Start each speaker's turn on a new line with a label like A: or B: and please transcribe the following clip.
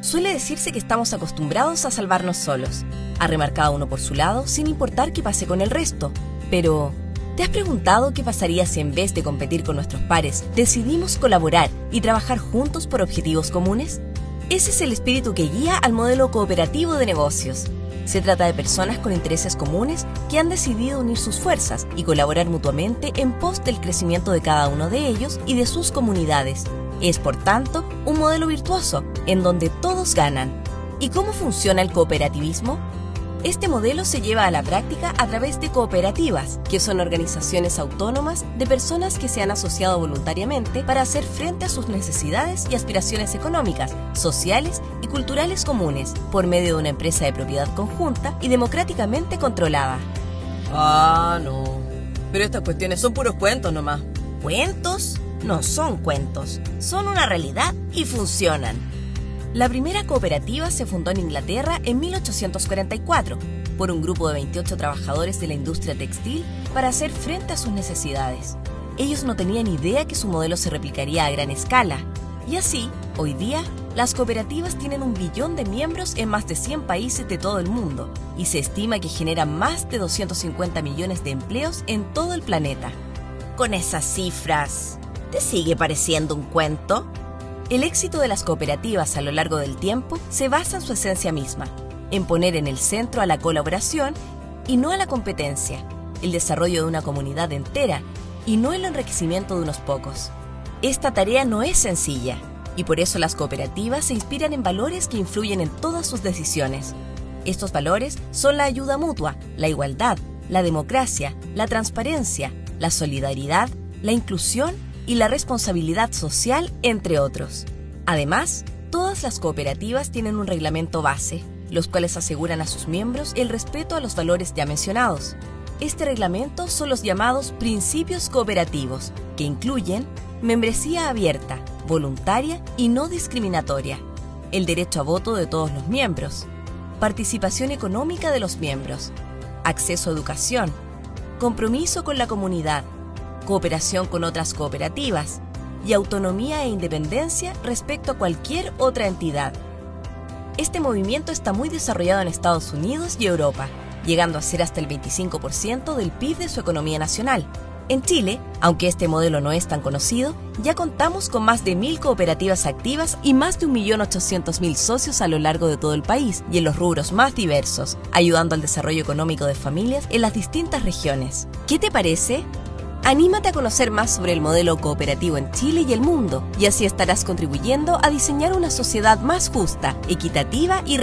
A: Suele decirse que estamos acostumbrados a salvarnos solos, a remar cada uno por su lado sin importar qué pase con el resto. Pero, ¿te has preguntado qué pasaría si en vez de competir con nuestros pares, decidimos colaborar y trabajar juntos por objetivos comunes? Ese es el espíritu que guía al modelo cooperativo de negocios. Se trata de personas con intereses comunes que han decidido unir sus fuerzas y colaborar mutuamente en pos del crecimiento de cada uno de ellos y de sus comunidades, es, por tanto, un modelo virtuoso, en donde todos ganan. ¿Y cómo funciona el cooperativismo? Este modelo se lleva a la práctica a través de cooperativas, que son organizaciones autónomas de personas que se han asociado voluntariamente para hacer frente a sus necesidades y aspiraciones económicas, sociales y culturales comunes, por medio de una empresa de propiedad conjunta y democráticamente controlada.
B: Ah, no. Pero estas cuestiones son puros cuentos nomás.
A: ¿Cuentos? No son cuentos, son una realidad y funcionan. La primera cooperativa se fundó en Inglaterra en 1844 por un grupo de 28 trabajadores de la industria textil para hacer frente a sus necesidades. Ellos no tenían idea que su modelo se replicaría a gran escala. Y así, hoy día, las cooperativas tienen un billón de miembros en más de 100 países de todo el mundo y se estima que generan más de 250 millones de empleos en todo el planeta. Con esas cifras, ¿Te sigue pareciendo un cuento? El éxito de las cooperativas a lo largo del tiempo se basa en su esencia misma, en poner en el centro a la colaboración y no a la competencia, el desarrollo de una comunidad entera y no el enriquecimiento de unos pocos. Esta tarea no es sencilla y por eso las cooperativas se inspiran en valores que influyen en todas sus decisiones. Estos valores son la ayuda mutua, la igualdad, la democracia, la transparencia, la solidaridad, la inclusión y la responsabilidad social, entre otros. Además, todas las cooperativas tienen un reglamento base, los cuales aseguran a sus miembros el respeto a los valores ya mencionados. Este reglamento son los llamados principios cooperativos, que incluyen membresía abierta, voluntaria y no discriminatoria, el derecho a voto de todos los miembros, participación económica de los miembros, acceso a educación, compromiso con la comunidad, cooperación con otras cooperativas y autonomía e independencia respecto a cualquier otra entidad. Este movimiento está muy desarrollado en Estados Unidos y Europa, llegando a ser hasta el 25% del PIB de su economía nacional. En Chile, aunque este modelo no es tan conocido, ya contamos con más de mil cooperativas activas y más de 1.800.000 socios a lo largo de todo el país y en los rubros más diversos, ayudando al desarrollo económico de familias en las distintas regiones. ¿Qué te parece? Anímate a conocer más sobre el modelo cooperativo en Chile y el mundo, y así estarás contribuyendo a diseñar una sociedad más justa, equitativa y responsable